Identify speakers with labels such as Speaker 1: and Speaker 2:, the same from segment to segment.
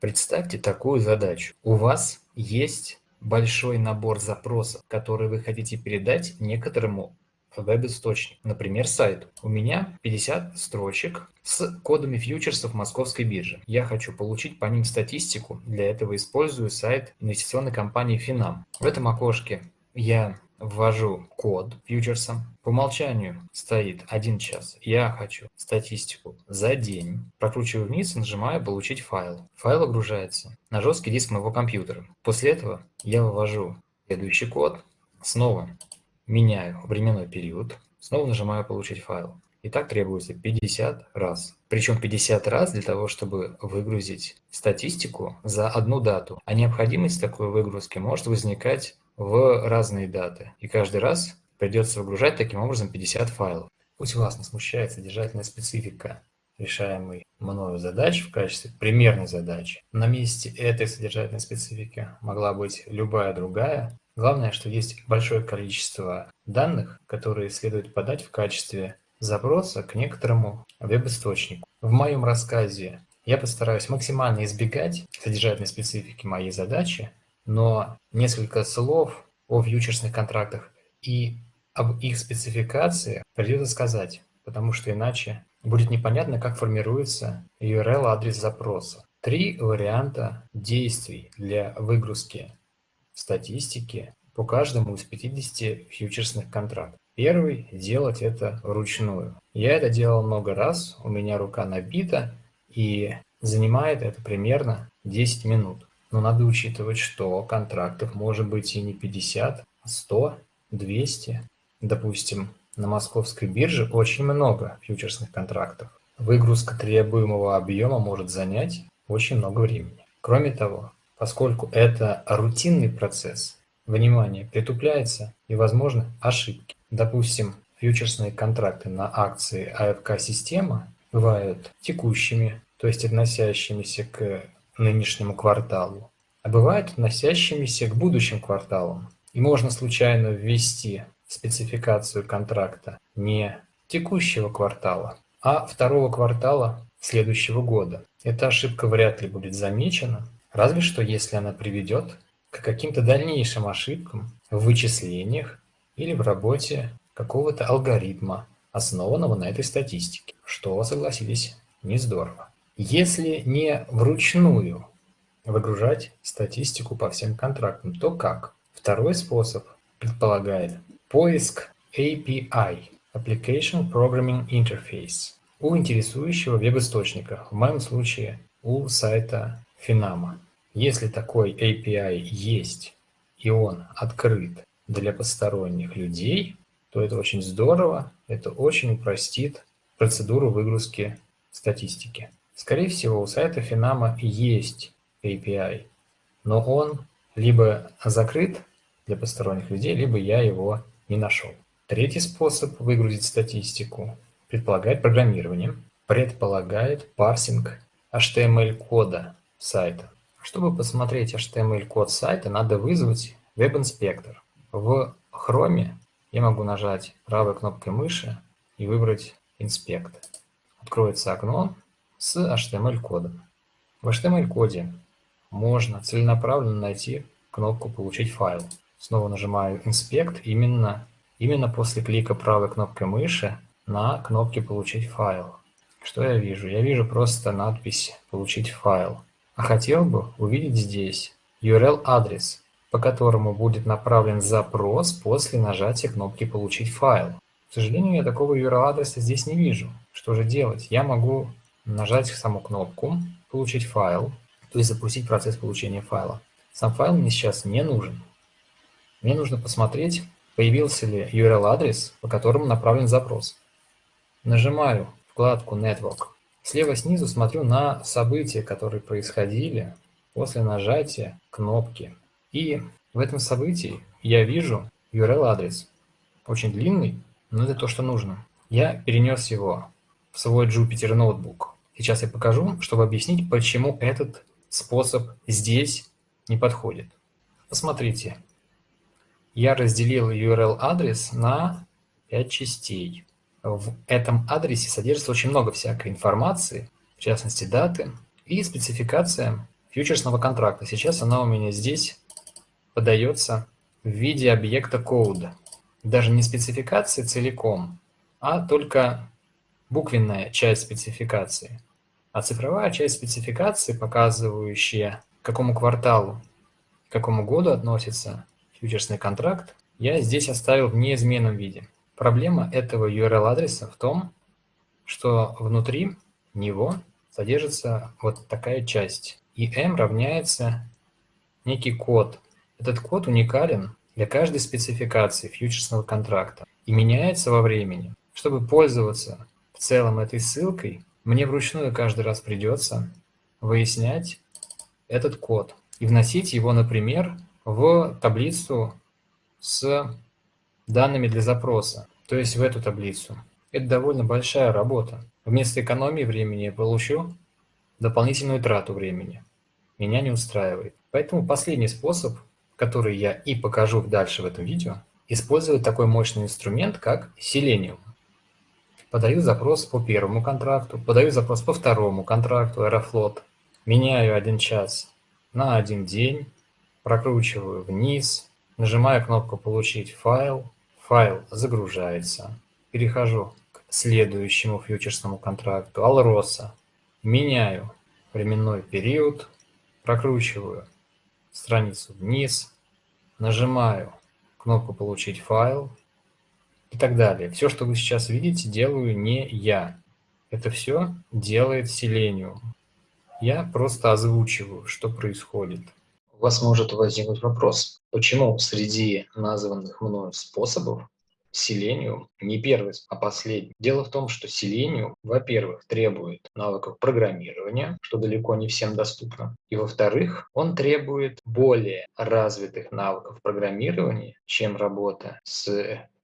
Speaker 1: Представьте такую задачу. У вас есть большой набор запросов, которые вы хотите передать некоторому веб-источник, например, сайт. У меня 50 строчек с кодами фьючерсов московской биржи. Я хочу получить по ним статистику, для этого использую сайт инвестиционной компании Finam. В этом окошке я ввожу код фьючерсом. По умолчанию стоит 1 час. Я хочу статистику за день. Прокручиваю вниз и нажимаю «Получить файл». Файл огружается на жесткий диск моего компьютера. После этого я вывожу следующий код. Снова меняю временной период, снова нажимаю «Получить файл». И так требуется 50 раз. Причем 50 раз для того, чтобы выгрузить статистику за одну дату. А необходимость такой выгрузки может возникать в разные даты. И каждый раз придется выгружать таким образом 50 файлов. Пусть вас не смущает содержательная специфика решаемой мною задачи в качестве примерной задачи. На месте этой содержательной специфики могла быть любая другая, Главное, что есть большое количество данных, которые следует подать в качестве запроса к некоторому веб-источнику. В моем рассказе я постараюсь максимально избегать содержательной специфики моей задачи, но несколько слов о фьючерсных контрактах и об их спецификации придется сказать, потому что иначе будет непонятно, как формируется URL-адрес запроса. Три варианта действий для выгрузки статистики по каждому из 50 фьючерсных контрактов. Первый – делать это вручную. Я это делал много раз, у меня рука набита, и занимает это примерно 10 минут. Но надо учитывать, что контрактов может быть и не 50, а 100, 200. Допустим, на московской бирже очень много фьючерсных контрактов. Выгрузка требуемого объема может занять очень много времени. Кроме того, Поскольку это рутинный процесс, внимание притупляется и возможны ошибки. Допустим, фьючерсные контракты на акции АФК-система бывают текущими, то есть относящимися к нынешнему кварталу, а бывают относящимися к будущим кварталам. И можно случайно ввести спецификацию контракта не текущего квартала, а второго квартала следующего года. Эта ошибка вряд ли будет замечена, Разве что если она приведет к каким-то дальнейшим ошибкам в вычислениях или в работе какого-то алгоритма, основанного на этой статистике, что, согласитесь, не здорово. Если не вручную выгружать статистику по всем контрактам, то как? Второй способ предполагает поиск API – Application Programming Interface у интересующего веб-источника, в моем случае у сайта Finama. Если такой API есть и он открыт для посторонних людей, то это очень здорово, это очень упростит процедуру выгрузки статистики. Скорее всего, у сайта Finama есть API, но он либо закрыт для посторонних людей, либо я его не нашел. Третий способ выгрузить статистику предполагает программирование, предполагает парсинг HTML-кода сайта. Чтобы посмотреть HTML-код сайта, надо вызвать веб-инспектор. В Chrome я могу нажать правой кнопкой мыши и выбрать «Инспект». Откроется окно с HTML-кодом. В HTML-коде можно целенаправленно найти кнопку «Получить файл». Снова нажимаю «Инспект» именно, именно после клика правой кнопкой мыши на кнопке «Получить файл». Что я вижу? Я вижу просто надпись «Получить файл». А хотел бы увидеть здесь URL-адрес, по которому будет направлен запрос после нажатия кнопки «Получить файл». К сожалению, я такого URL-адреса здесь не вижу. Что же делать? Я могу нажать саму кнопку «Получить файл», то есть запустить процесс получения файла. Сам файл мне сейчас не нужен. Мне нужно посмотреть, появился ли URL-адрес, по которому направлен запрос. Нажимаю вкладку Network Слева снизу смотрю на события, которые происходили после нажатия кнопки. И в этом событии я вижу URL-адрес. Очень длинный, но это то, что нужно. Я перенес его в свой Jupyter ноутбук. Сейчас я покажу, чтобы объяснить, почему этот способ здесь не подходит. Посмотрите. Я разделил URL-адрес на 5 частей. В этом адресе содержится очень много всякой информации, в частности даты и спецификация фьючерсного контракта. Сейчас она у меня здесь подается в виде объекта кода. Даже не спецификации целиком, а только буквенная часть спецификации. А цифровая часть спецификации, показывающая, к какому кварталу, к какому году относится фьючерсный контракт, я здесь оставил в неизменном виде. Проблема этого URL-адреса в том, что внутри него содержится вот такая часть. И m равняется некий код. Этот код уникален для каждой спецификации фьючерсного контракта и меняется во времени. Чтобы пользоваться в целом этой ссылкой, мне вручную каждый раз придется выяснять этот код и вносить его, например, в таблицу с данными для запроса, то есть в эту таблицу. Это довольно большая работа. Вместо экономии времени я получу дополнительную трату времени. Меня не устраивает. Поэтому последний способ, который я и покажу дальше в этом видео, использовать такой мощный инструмент, как Selenium. Подаю запрос по первому контракту, подаю запрос по второму контракту Aeroflot, меняю один час на один день, прокручиваю вниз, нажимаю кнопку «Получить файл», файл загружается, перехожу к следующему фьючерсному контракту. Alrosa, меняю временной период, прокручиваю страницу вниз, нажимаю кнопку «Получить файл» и так далее. Все, что вы сейчас видите, делаю не я. Это все делает Selenium. Я просто озвучиваю, что происходит. У вас может возникнуть вопрос, почему среди названных мною способов Selenium не первый, а последний. Дело в том, что Selenium, во-первых, требует навыков программирования, что далеко не всем доступно, и во-вторых, он требует более развитых навыков программирования, чем работа с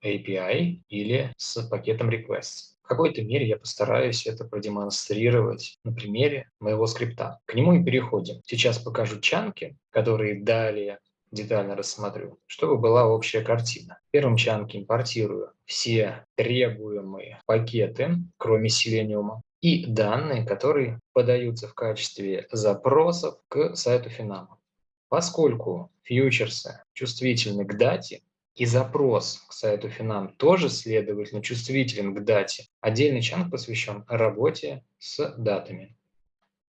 Speaker 1: API или с пакетом requests. В какой-то мере я постараюсь это продемонстрировать на примере моего скрипта. К нему и переходим. Сейчас покажу чанки, которые далее детально рассмотрю, чтобы была общая картина. В первом чанке импортирую все требуемые пакеты, кроме селениума, и данные, которые подаются в качестве запросов к сайту Финама. Поскольку фьючерсы чувствительны к дате, и запрос к сайту Финам тоже, следовательно, чувствителен к дате, отдельный чанк посвящен работе с датами.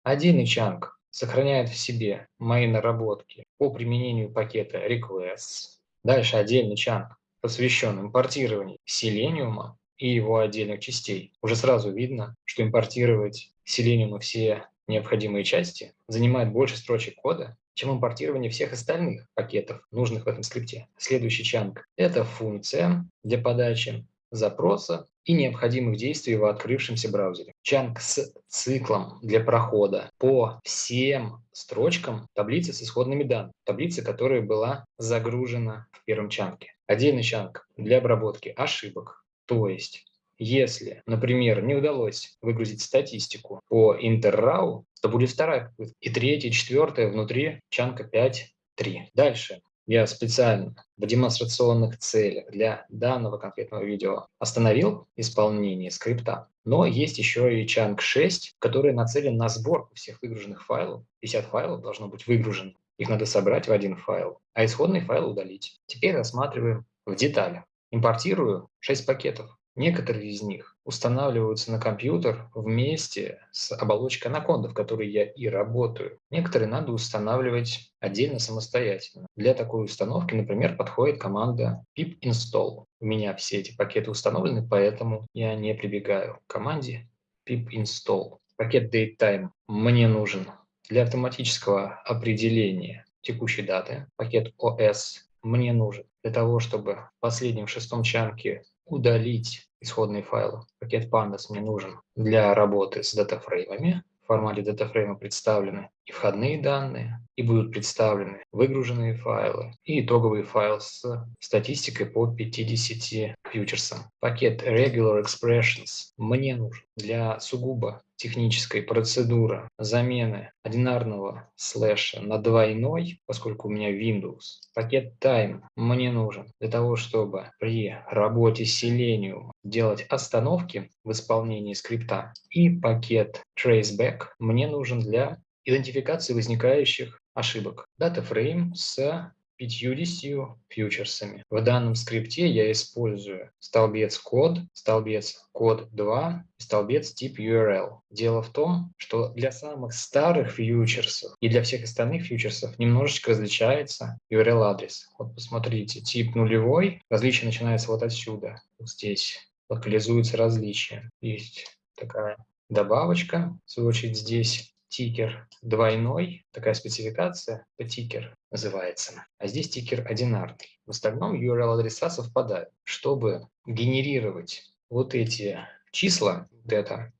Speaker 1: Отдельный чанк сохраняет в себе мои наработки по применению пакета requests. Дальше отдельный чанк, посвящен импортированию селениума и его отдельных частей. Уже сразу видно, что импортировать селениума все необходимые части занимает больше строчек кода, чем импортирование всех остальных пакетов, нужных в этом скрипте. Следующий чанк – это функция для подачи запроса и необходимых действий в открывшемся браузере. Чанк с циклом для прохода по всем строчкам таблицы с исходными данными, таблицы, которая была загружена в первом чанке. Отдельный чанк для обработки ошибок, то есть если, например, не удалось выгрузить статистику по интеррау, то будет вторая. И третья, четвертая внутри чанка 5.3. Дальше я специально в демонстрационных целях для данного конкретного видео остановил исполнение скрипта. Но есть еще и чанк 6, который нацелен на сборку всех выгруженных файлов. 50 файлов должно быть выгружено. Их надо собрать в один файл, а исходный файл удалить. Теперь рассматриваем в деталях. Импортирую 6 пакетов. Некоторые из них устанавливаются на компьютер вместе с оболочкой анаконда, в которой я и работаю. Некоторые надо устанавливать отдельно самостоятельно. Для такой установки, например, подходит команда pip install. У меня все эти пакеты установлены, поэтому я не прибегаю к команде pip install. Пакет datetime мне нужен для автоматического определения текущей даты. Пакет OS мне нужен для того, чтобы в последнем шестом чанке удалить исходные файлы. Пакет pandas мне нужен для работы с датафреймами. В формате датафрейма представлены и входные данные, и будут представлены выгруженные файлы и итоговый файл с статистикой по 50 фьючерсам. Пакет Regular Expressions мне нужен для сугубо технической процедуры замены одинарного слэша на двойной, поскольку у меня Windows. Пакет Time мне нужен для того, чтобы при работе с Selenium делать остановки в исполнении скрипта. И пакет Traceback мне нужен для идентификации возникающих ошибок. Data frame с 50 фьючерсами. В данном скрипте я использую столбец код, столбец код 2 и столбец тип URL. Дело в том, что для самых старых фьючерсов и для всех остальных фьючерсов немножечко различается URL-адрес. Вот посмотрите, тип нулевой, различие начинается вот отсюда, вот здесь локализуется различие. Есть такая добавочка, в свою очередь здесь тикер двойной, такая спецификация, тикер называется, а здесь тикер одинарный. В остальном URL-адреса совпадают. Чтобы генерировать вот эти числа, вот это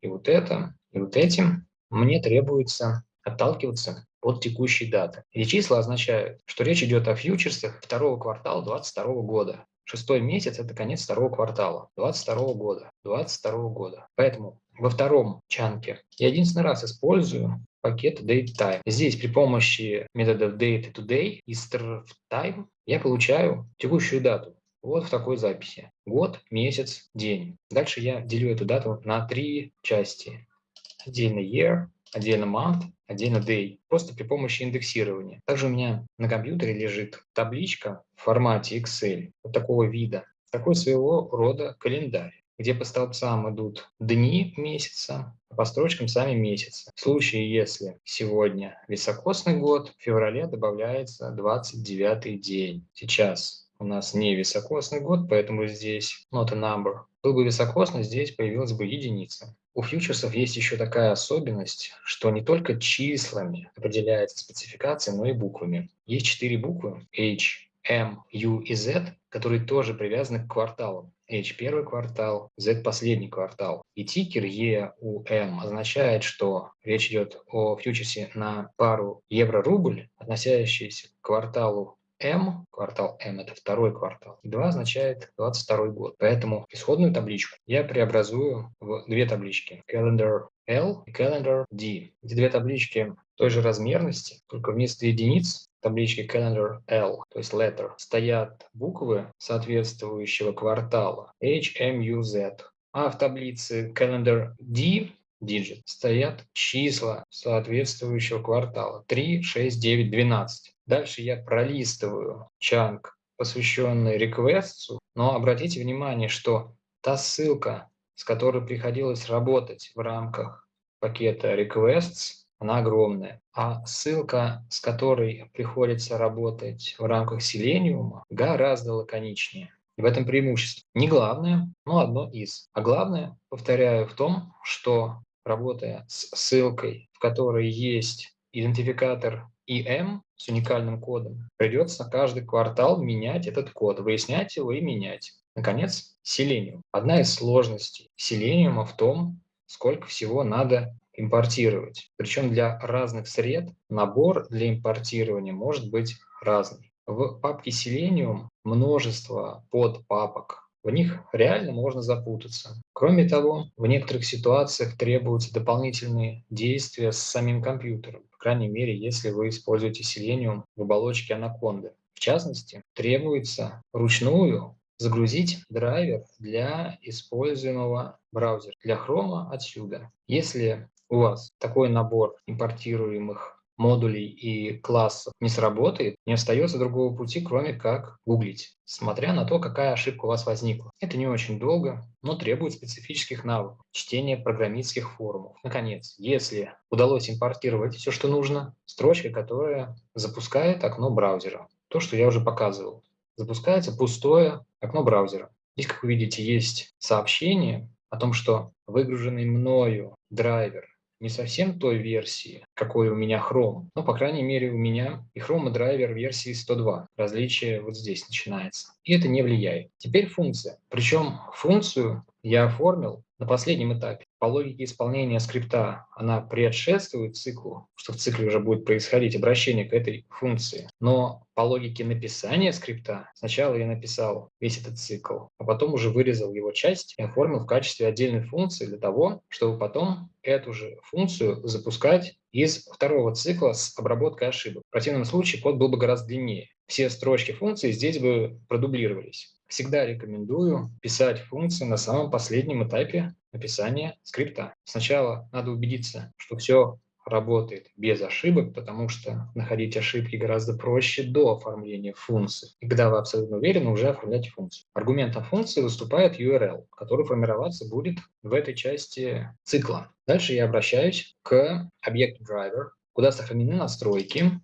Speaker 1: и вот это, и вот этим, мне требуется отталкиваться от текущей даты. Эти числа означают, что речь идет о фьючерсах второго квартала 2022 года. Шестой месяц – это конец второго квартала 2022 года. 2022 года. Поэтому во втором чанке я единственный раз использую пакет datetime. Здесь при помощи методов date today и time я получаю текущую дату. Вот в такой записи. Год, месяц, день. Дальше я делю эту дату на три части. Отдельно year, отдельно month, отдельно day. Просто при помощи индексирования. Также у меня на компьютере лежит табличка в формате Excel вот такого вида. Такой своего рода календарь где по столбцам идут дни месяца, а по строчкам сами месяцы. В случае, если сегодня високосный год, в феврале добавляется 29 день. Сейчас у нас не високосный год, поэтому здесь not a number. Был бы високосный, здесь появилась бы единица. У фьючерсов есть еще такая особенность, что не только числами определяется спецификация, но и буквами. Есть четыре буквы H, M, U и Z, которые тоже привязаны к кварталам. H первый квартал, Z последний квартал. И тикер EUM означает, что речь идет о фьючерсе на пару евро-рубль, относящийся к кварталу M, квартал M это второй квартал, 2 означает 22 год. Поэтому исходную табличку я преобразую в две таблички. Calendar L и Calendar D. Эти две таблички той же размерности, только вместо единиц табличке Calendar L, то есть letter, стоят буквы соответствующего квартала H, M, U, Z. А в таблице Calendar D digit стоят числа соответствующего квартала 3, 6, 9, 12. Дальше я пролистываю чанк, посвященный requests, но обратите внимание, что та ссылка, с которой приходилось работать в рамках пакета requests, она огромная. А ссылка, с которой приходится работать в рамках Selenium, гораздо лаконичнее. И в этом преимущество. Не главное, но одно из. А главное, повторяю, в том, что работая с ссылкой, в которой есть идентификатор IM с уникальным кодом, придется каждый квартал менять этот код, выяснять его и менять. Наконец, Selenium. Одна из сложностей Selenium в том, сколько всего надо импортировать. Причем для разных сред набор для импортирования может быть разный. В папке Selenium множество подпапок. В них реально можно запутаться. Кроме того, в некоторых ситуациях требуются дополнительные действия с самим компьютером, крайней мере, если вы используете Selenium в оболочке Anaconda. В частности, требуется ручную загрузить драйвер для используемого браузера. Для Chrome отсюда. Если у вас такой набор импортируемых модулей и классов не сработает, не остается другого пути, кроме как гуглить, смотря на то, какая ошибка у вас возникла. Это не очень долго, но требует специфических навыков, чтения программистских форумов. Наконец, если удалось импортировать все, что нужно, строчка, которая запускает окно браузера. То, что я уже показывал. Запускается пустое окно браузера. Здесь, как вы видите, есть сообщение о том, что выгруженный мною драйвер не совсем той версии, какой у меня Chrome, но, по крайней мере, у меня и Chrome драйвер версии 102. Различие вот здесь начинается. И это не влияет. Теперь функция. Причем функцию я оформил на последнем этапе. По логике исполнения скрипта она предшествует циклу, что в цикле уже будет происходить обращение к этой функции. Но по логике написания скрипта сначала я написал весь этот цикл, а потом уже вырезал его часть и оформил в качестве отдельной функции для того, чтобы потом эту же функцию запускать из второго цикла с обработкой ошибок. В противном случае код был бы гораздо длиннее. Все строчки функции здесь бы продублировались. Всегда рекомендую писать функции на самом последнем этапе написания скрипта. Сначала надо убедиться, что все работает без ошибок, потому что находить ошибки гораздо проще до оформления функции. И когда вы абсолютно уверены, уже оформляете функцию. Аргументом функции выступает URL, который формироваться будет в этой части цикла. Дальше я обращаюсь к объекту driver, куда сохранены настройки,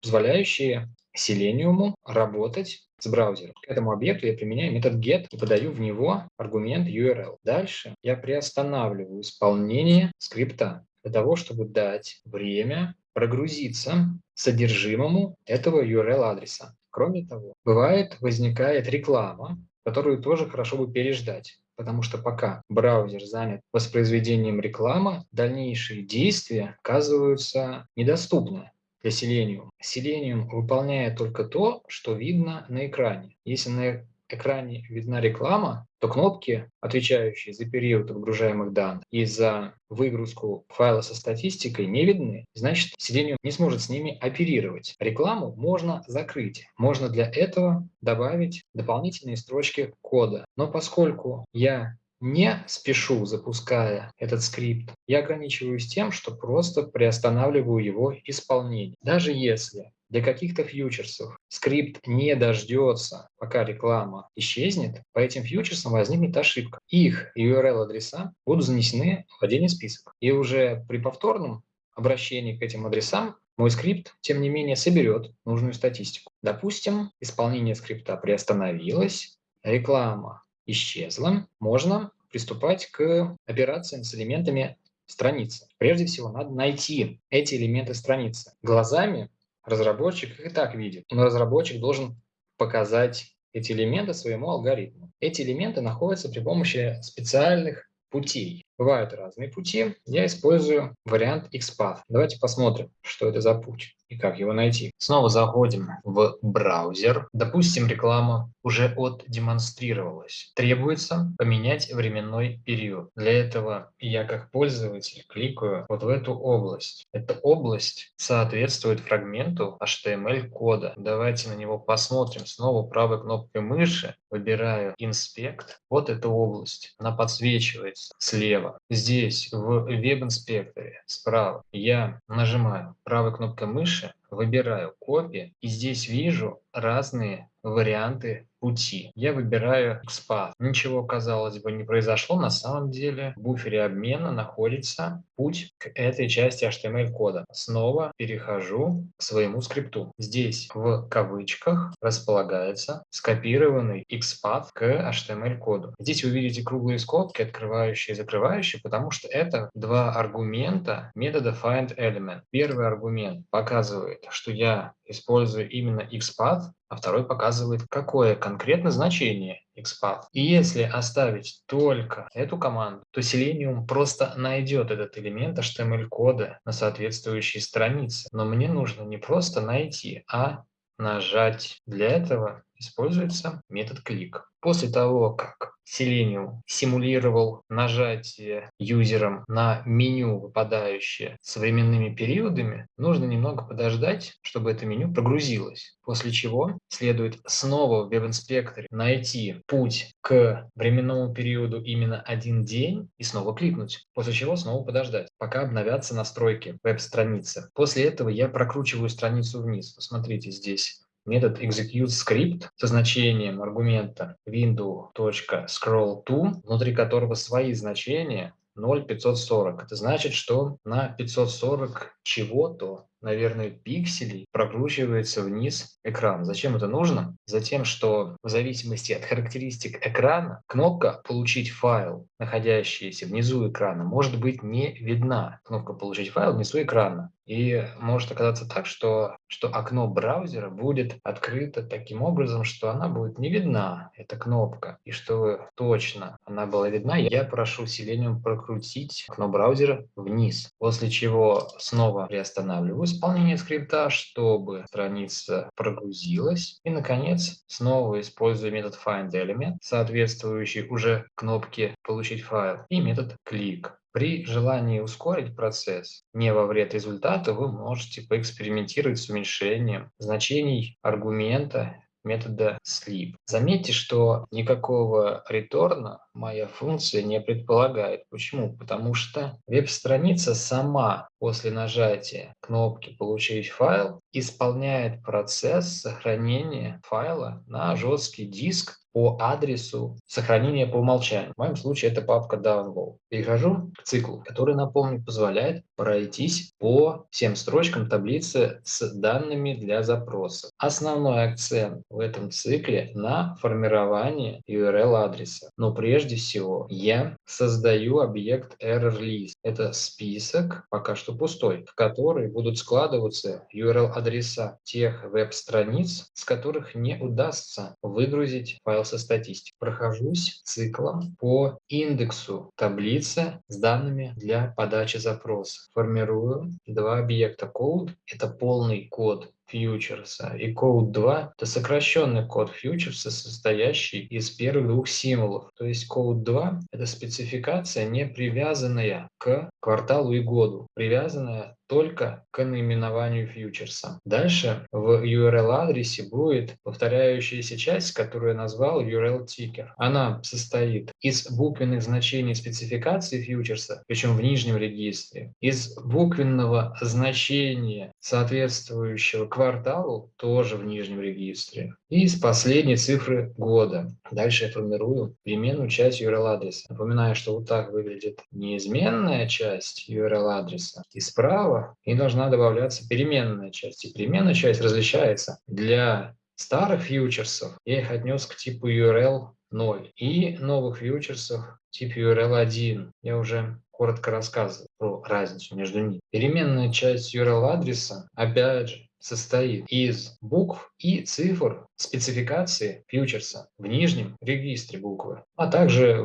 Speaker 1: позволяющие Selenium работать с браузером. К этому объекту я применяю метод get и подаю в него аргумент URL. Дальше я приостанавливаю исполнение скрипта для того, чтобы дать время прогрузиться содержимому этого URL-адреса. Кроме того, бывает, возникает реклама, которую тоже хорошо бы переждать. Потому что пока браузер занят воспроизведением рекламы, дальнейшие действия оказываются недоступны для Selenium. Selenium выполняет только то, что видно на экране. Если на экране видна реклама, то кнопки, отвечающие за период отгружаемых данных и за выгрузку файла со статистикой, не видны. Значит, Selenium не сможет с ними оперировать. Рекламу можно закрыть. Можно для этого добавить дополнительные строчки кода. Но поскольку я не спешу, запуская этот скрипт, я ограничиваюсь тем, что просто приостанавливаю его исполнение. Даже если для каких-то фьючерсов скрипт не дождется, пока реклама исчезнет, по этим фьючерсам возникнет ошибка. Их URL-адреса будут занесены в отдельный список. И уже при повторном обращении к этим адресам мой скрипт, тем не менее, соберет нужную статистику. Допустим, исполнение скрипта приостановилось, реклама исчезла, можно приступать к операциям с элементами страницы. Прежде всего, надо найти эти элементы страницы. Глазами разработчик их и так видит, но разработчик должен показать эти элементы своему алгоритму. Эти элементы находятся при помощи специальных путей. Бывают разные пути. Я использую вариант XPath. Давайте посмотрим, что это за путь и как его найти. Снова заходим в браузер. Допустим, реклама уже отдемонстрировалась. Требуется поменять временной период. Для этого я как пользователь кликаю вот в эту область. Эта область соответствует фрагменту HTML-кода. Давайте на него посмотрим. Снова правой кнопкой мыши выбираю «Инспект». Вот эта область. Она подсвечивается слева. Здесь, в веб-инспекторе, справа, я нажимаю правой кнопкой мыши выбираю копии и здесь вижу разные варианты пути. Я выбираю XPath. Ничего, казалось бы, не произошло. На самом деле в буфере обмена находится путь к этой части HTML-кода. Снова перехожу к своему скрипту. Здесь в кавычках располагается скопированный XPath к HTML-коду. Здесь вы видите круглые скобки, открывающие и закрывающие, потому что это два аргумента метода findElement. Первый аргумент показывает, что я использую именно XPath, а второй показывает, какое конкретно значение XPath. И если оставить только эту команду, то Selenium просто найдет этот элемент HTML-кода на соответствующей странице. Но мне нужно не просто найти, а нажать. Для этого используется метод клик. После того, как Selenium симулировал нажатие юзером на меню, выпадающее с временными периодами, нужно немного подождать, чтобы это меню прогрузилось. После чего следует снова в веб-инспекторе найти путь к временному периоду именно один день и снова кликнуть. После чего снова подождать, пока обновятся настройки веб-страницы. После этого я прокручиваю страницу вниз. Посмотрите здесь метод executeScript со значением аргумента window.scrollTo, внутри которого свои значения 0,540. Это значит, что на 540 чего-то наверное, пикселей прокручивается вниз экран. Зачем это нужно? Затем, что в зависимости от характеристик экрана кнопка «Получить файл», находящаяся внизу экрана, может быть не видна. Кнопка «Получить файл» внизу экрана. И может оказаться так, что, что окно браузера будет открыто таким образом, что она будет не видна, эта кнопка. И чтобы точно она была видна, я прошу Selenium прокрутить окно браузера вниз. После чего снова приостанавливаюсь исполнение скрипта, чтобы страница прогрузилась. И, наконец, снова использую метод findElement, соответствующий уже кнопке «Получить файл», и метод click. При желании ускорить процесс, не во вред результата, вы можете поэкспериментировать с уменьшением значений аргумента метода sleep. Заметьте, что никакого реторна моя функция не предполагает. Почему? Потому что веб-страница сама после нажатия кнопки «Получить файл» исполняет процесс сохранения файла на жесткий диск по адресу сохранения по умолчанию. В моем случае это папка download. Перехожу к циклу, который, напомню, позволяет пройтись по всем строчкам таблицы с данными для запроса. Основной акцент в этом цикле на формирование URL-адреса. Но прежде всего я создаю объект errorList. Это список, пока что пустой, в который будут складываться URL-адреса тех веб-страниц, с которых не удастся выгрузить файл со статистикой. Прохожусь циклом по индексу таблицы с данными для подачи запроса. Формирую два объекта code. Это полный код фьючерса. И код 2 – это сокращенный код фьючерса, состоящий из первых двух символов. То есть код 2 – это спецификация, не привязанная к кварталу и году, привязанная только к наименованию фьючерса. Дальше в URL-адресе будет повторяющаяся часть, которую я назвал URL-тикер. Она состоит из буквенных значений спецификации фьючерса, причем в нижнем регистре, из буквенного значения соответствующего кварталу, тоже в нижнем регистре, и из последней цифры года. Дальше я формирую переменную часть URL-адреса. Напоминаю, что вот так выглядит неизменная часть URL-адреса. И справа и должна добавляться переменная часть. И переменная часть различается. Для старых фьючерсов я их отнес к типу URL 0 и новых фьючерсов тип URL 1. Я уже коротко рассказывал про разницу между ними. Переменная часть URL адреса, опять же, состоит из букв и цифр спецификации фьючерса в нижнем регистре буквы, а также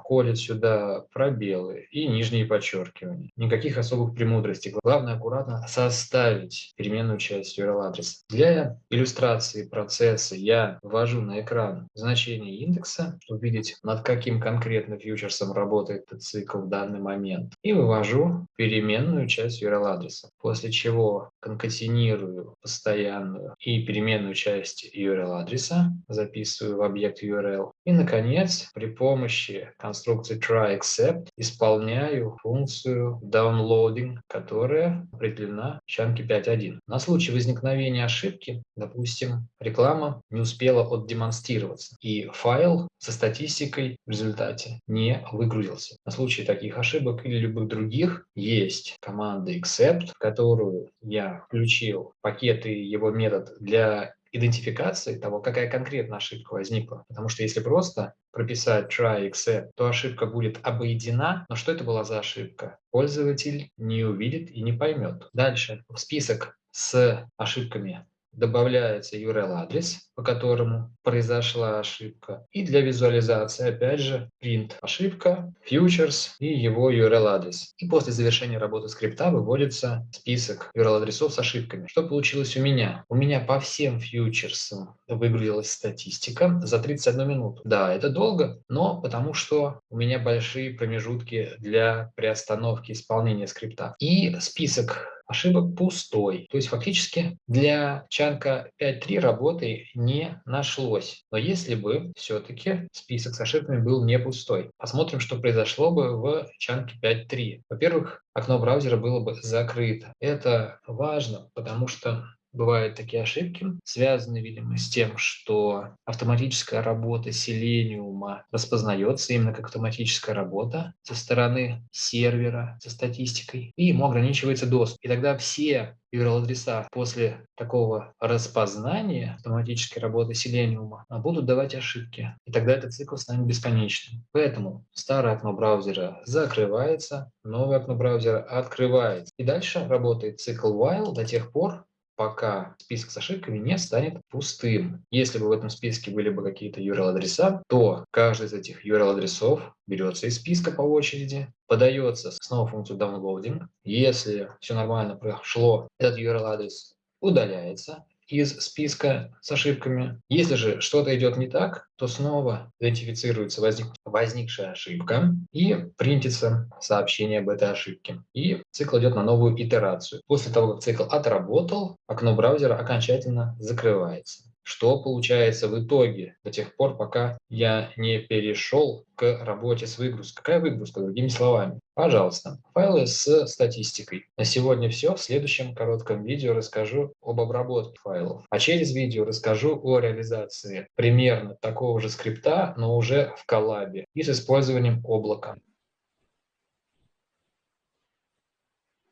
Speaker 1: входят сюда пробелы и нижние подчеркивания. Никаких особых премудростей. Главное аккуратно составить переменную часть URL-адреса. Для иллюстрации процесса я ввожу на экран значение индекса, чтобы видеть, над каким конкретно фьючерсом работает этот цикл в данный момент, и вывожу переменную часть URL-адреса, после чего конкатинирую постоянную и переменную часть URL URL-адреса, записываю в объект URL. И, наконец, при помощи конструкции try_except исполняю функцию downloading, которая определена в чанке 5.1. На случай возникновения ошибки, допустим, реклама не успела отдемонстрироваться, и файл со статистикой в результате не выгрузился. На случай таких ошибок или любых других есть команда except, в которую я включил пакет и его метод для идентификации того, какая конкретно ошибка возникла. Потому что если просто прописать try except, то ошибка будет обойдена, но что это была за ошибка? Пользователь не увидит и не поймет. Дальше список с ошибками добавляется URL-адрес, по которому произошла ошибка. И для визуализации, опять же, print ошибка, futures и его URL-адрес. И после завершения работы скрипта выводится список URL-адресов с ошибками. Что получилось у меня? У меня по всем фьючерсам выгрузилась статистика за 31 минуту. Да, это долго, но потому что у меня большие промежутки для приостановки исполнения скрипта. И список ошибок пустой. То есть фактически для чанка 5.3 работы не нашлось. Но если бы все-таки список с ошибками был не пустой. Посмотрим, что произошло бы в чанке 5.3. Во-первых, окно браузера было бы закрыто. Это важно, потому что бывают такие ошибки, связанные, видимо, с тем, что автоматическая работа Selenium распознается именно как автоматическая работа со стороны сервера со статистикой, и ему ограничивается доступ. И тогда все URL-адреса после такого распознания автоматической работы Selenium будут давать ошибки. И тогда этот цикл станет бесконечным. Поэтому старое окно браузера закрывается, новое окно браузера открывается. И дальше работает цикл while до тех пор, пока список с ошибками не станет пустым. Если бы в этом списке были бы какие-то URL-адреса, то каждый из этих URL-адресов берется из списка по очереди, подается снова функцию downloading. Если все нормально прошло, этот URL-адрес удаляется, из списка с ошибками. Если же что-то идет не так, то снова идентифицируется возник, возникшая ошибка и принтится сообщение об этой ошибке. И цикл идет на новую итерацию. После того, как цикл отработал, окно браузера окончательно закрывается. Что получается в итоге до тех пор, пока я не перешел к работе с выгрузкой? Какая выгрузка, другими словами? Пожалуйста, файлы с статистикой. На сегодня все. В следующем коротком видео расскажу об обработке файлов. А через видео расскажу о реализации примерно такого же скрипта, но уже в коллабе и с использованием облака.